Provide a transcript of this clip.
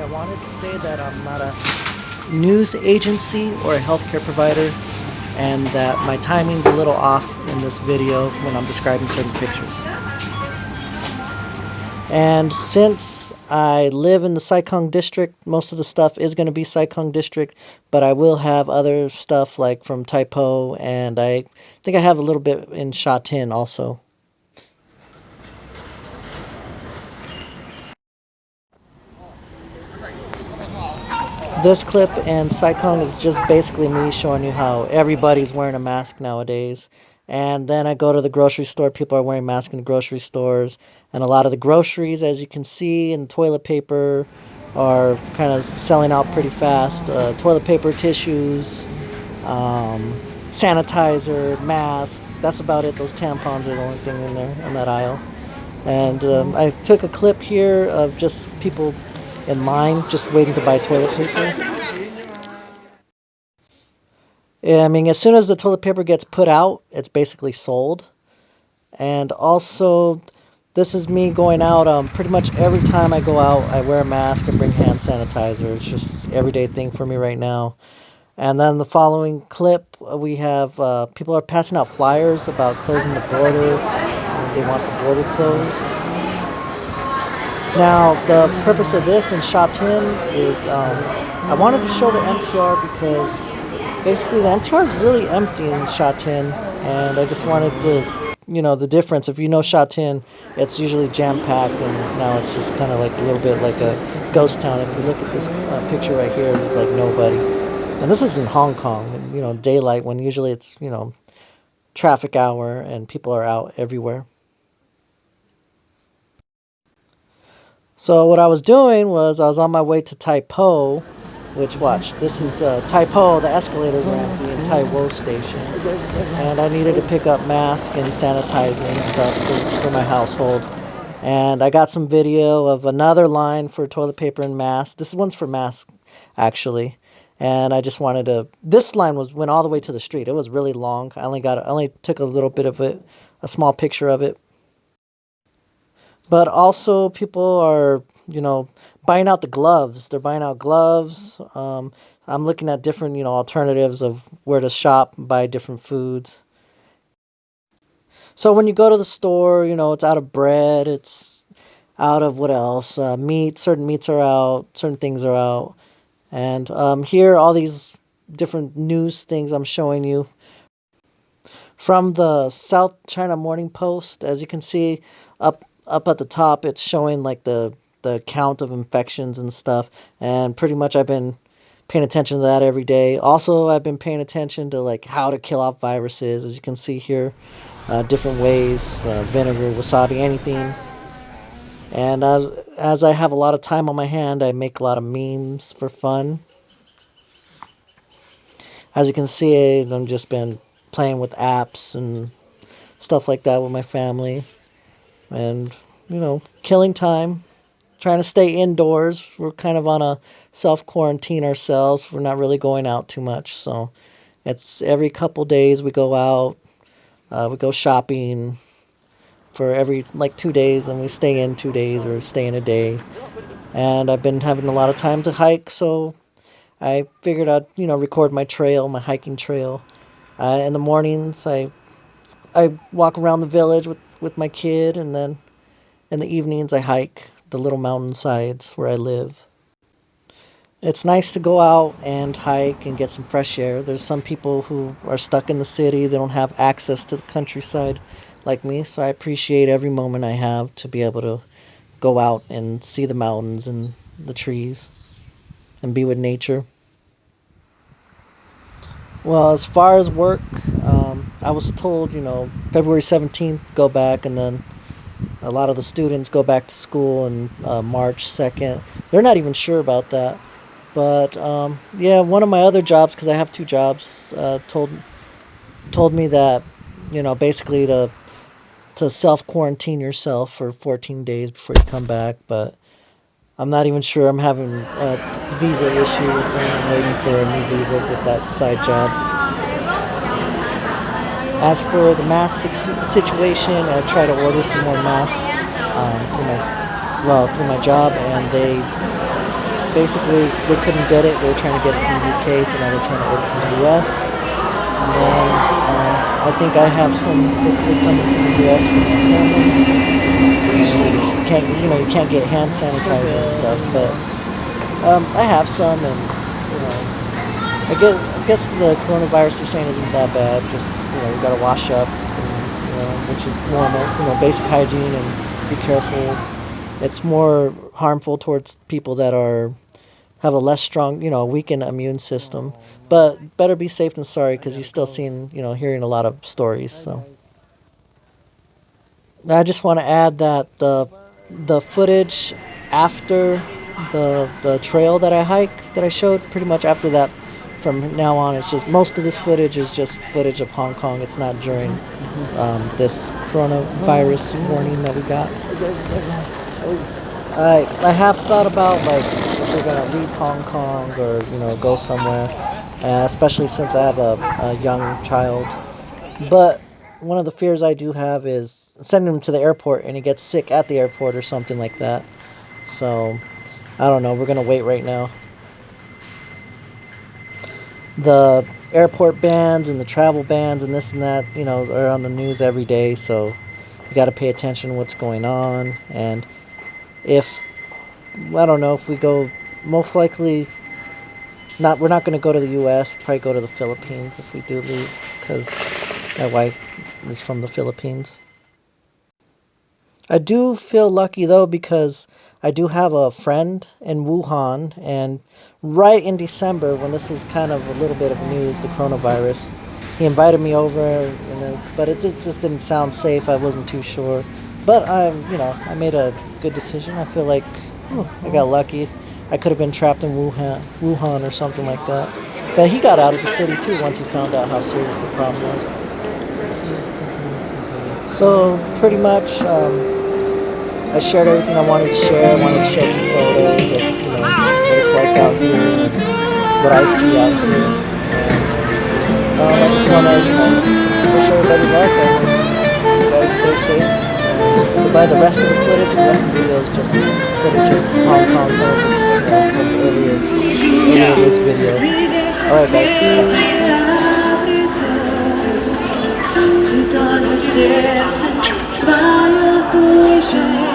I wanted to say that I'm not a news agency or a healthcare provider and that my timing's a little off in this video when I'm describing certain pictures. And since I live in the Sai Kung district, most of the stuff is going to be Sai Kung district, but I will have other stuff like from Tai Po, and I think I have a little bit in Sha Tin also. This clip and Sai Kung is just basically me showing you how everybody's wearing a mask nowadays. And then I go to the grocery store, people are wearing masks in the grocery stores. And a lot of the groceries, as you can see, and toilet paper are kind of selling out pretty fast. Uh, toilet paper, tissues, um, sanitizer, mask. That's about it. Those tampons are the only thing in there on that aisle. And um, I took a clip here of just people in line just waiting to buy toilet paper. Yeah, I mean, as soon as the toilet paper gets put out, it's basically sold. And also, this is me going out. Um, pretty much every time I go out, I wear a mask and bring hand sanitizer. It's just everyday thing for me right now. And then the following clip, uh, we have uh, people are passing out flyers about closing the border. They want the border closed. Now, the purpose of this in Sha Tin is um, I wanted to show the MTR because basically the MTR is really empty in Sha Tin, and I just wanted to, you know, the difference. If you know Sha Tin, it's usually jam-packed, and now it's just kind of like a little bit like a ghost town. If you look at this uh, picture right here, there's like nobody. And this is in Hong Kong, you know, daylight when usually it's, you know, traffic hour and people are out everywhere. So what I was doing was I was on my way to Tai Po, which watch, this is uh, Tai Po, the escalators are empty in Tai Wo station. And I needed to pick up mask and sanitizer and stuff for, for my household. And I got some video of another line for toilet paper and mask. This one's for mask, actually. And I just wanted to, this line was went all the way to the street. It was really long. I only got, I only took a little bit of it, a small picture of it but also people are, you know, buying out the gloves. They're buying out gloves. Um, I'm looking at different, you know, alternatives of where to shop, buy different foods. So when you go to the store, you know, it's out of bread, it's out of what else? Uh, meat, certain meats are out, certain things are out. And um, here, all these different news things I'm showing you. From the South China Morning Post, as you can see, up up at the top, it's showing like the the count of infections and stuff. And pretty much I've been paying attention to that every day. Also, I've been paying attention to like how to kill off viruses. As you can see here, uh, different ways, uh, vinegar, wasabi, anything. And as, as I have a lot of time on my hand, I make a lot of memes for fun. As you can see, I've just been playing with apps and stuff like that with my family and you know killing time trying to stay indoors. We're kind of on a self quarantine ourselves. We're not really going out too much. So it's every couple days we go out uh, we go shopping for every like two days and we stay in two days or stay in a day. And i've been having a lot of time to hike so i figured i'd you know record my trail my hiking trail. Uh, in the mornings i i walk around the village with with my kid, and then in the evenings I hike the little mountain sides where I live. It's nice to go out and hike and get some fresh air. There's some people who are stuck in the city, they don't have access to the countryside like me, so I appreciate every moment I have to be able to go out and see the mountains and the trees and be with nature. Well, as far as work, I was told, you know, February 17th, go back, and then a lot of the students go back to school on uh, March 2nd. They're not even sure about that. But, um, yeah, one of my other jobs, because I have two jobs, uh, told told me that, you know, basically to, to self-quarantine yourself for 14 days before you come back, but I'm not even sure I'm having a visa issue. I'm waiting for a new visa with that side job. As for the mask situation, I try to order some more masks um, through my well through my job, and they basically they couldn't get it. They were trying to get it from the UK, so now they're trying to order from the US. And then uh, I think I have some hopefully coming from the US from my family. You can't you know you can't get hand sanitizer and stuff, but um, I have some, and you know I guess I guess the coronavirus they're saying isn't that bad. Just you know you gotta wash up, and, you know, which is normal. You know basic hygiene and be careful. It's more harmful towards people that are have a less strong, you know, weakened immune system. But better be safe than sorry because you're still seeing, you know, hearing a lot of stories. So I just want to add that the the footage after the the trail that I hiked that I showed pretty much after that from now on it's just most of this footage is just footage of Hong Kong. It's not during um, this coronavirus warning that we got. I I have thought about like if we're gonna leave Hong Kong or you know go somewhere, uh, especially since I have a, a young child. But one of the fears I do have is sending him to the airport and he gets sick at the airport or something like that. So I don't know. We're gonna wait right now. The airport bans and the travel bans and this and that, you know, are on the news every day. So you got to pay attention what's going on and if I don't know if we go most likely not we're not going to go to the US probably go to the Philippines if we do leave cuz my wife is from the Philippines I do feel lucky though because I do have a friend in Wuhan and right in December when this was kind of a little bit of news the coronavirus he invited me over and then, but it just didn't sound safe I wasn't too sure but I'm, you know, I made a good decision. I feel like oh, I got lucky. I could have been trapped in Wuhan, Wuhan or something like that. But he got out of the city too once he found out how serious the problem was. So pretty much, um, I shared everything I wanted to share. I wanted to show some photos of you know what it's like out here and what I see out here. And, um, I just want to you know wish everybody luck and you guys stay safe. By the rest of the footage, the rest of the video is just footage of Hong Kong, it's you know, from earlier, earlier this video. Alright guys. сердце свое слышать.